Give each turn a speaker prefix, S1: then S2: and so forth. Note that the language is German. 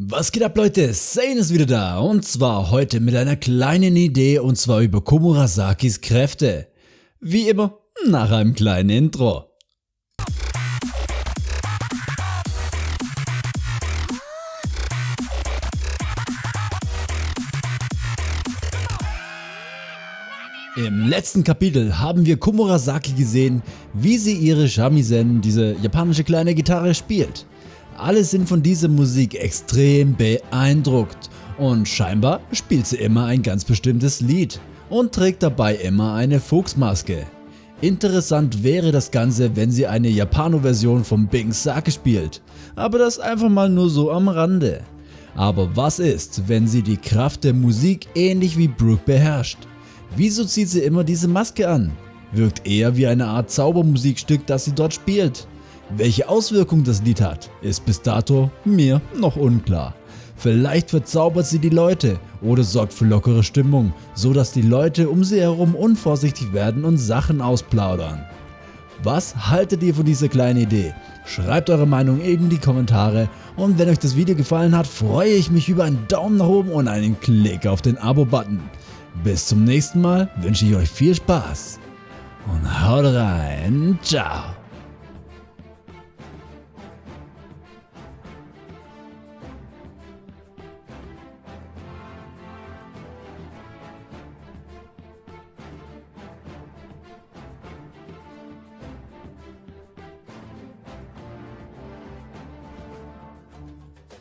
S1: Was geht ab Leute, Sane ist wieder da und zwar heute mit einer kleinen Idee und zwar über Komurasakis Kräfte. Wie immer, nach einem kleinen Intro. Im letzten Kapitel haben wir Komurasaki gesehen, wie sie ihre Shamisen, diese japanische kleine Gitarre, spielt. Alle sind von dieser Musik extrem beeindruckt und scheinbar spielt sie immer ein ganz bestimmtes Lied und trägt dabei immer eine Fuchsmaske. Interessant wäre das Ganze, wenn sie eine Japano-Version von Bing Sake spielt, aber das einfach mal nur so am Rande. Aber was ist, wenn sie die Kraft der Musik ähnlich wie Brooke beherrscht? Wieso zieht sie immer diese Maske an? Wirkt eher wie eine Art Zaubermusikstück, das sie dort spielt. Welche Auswirkung das Lied hat, ist bis dato mir noch unklar. Vielleicht verzaubert sie die Leute oder sorgt für lockere Stimmung, so dass die Leute um sie herum unvorsichtig werden und Sachen ausplaudern. Was haltet ihr von dieser kleinen Idee? Schreibt eure Meinung in die Kommentare und wenn euch das Video gefallen hat, freue ich mich über einen Daumen nach oben und einen Klick auf den Abo-Button. Bis zum nächsten Mal wünsche ich euch viel Spaß und haut rein, ciao.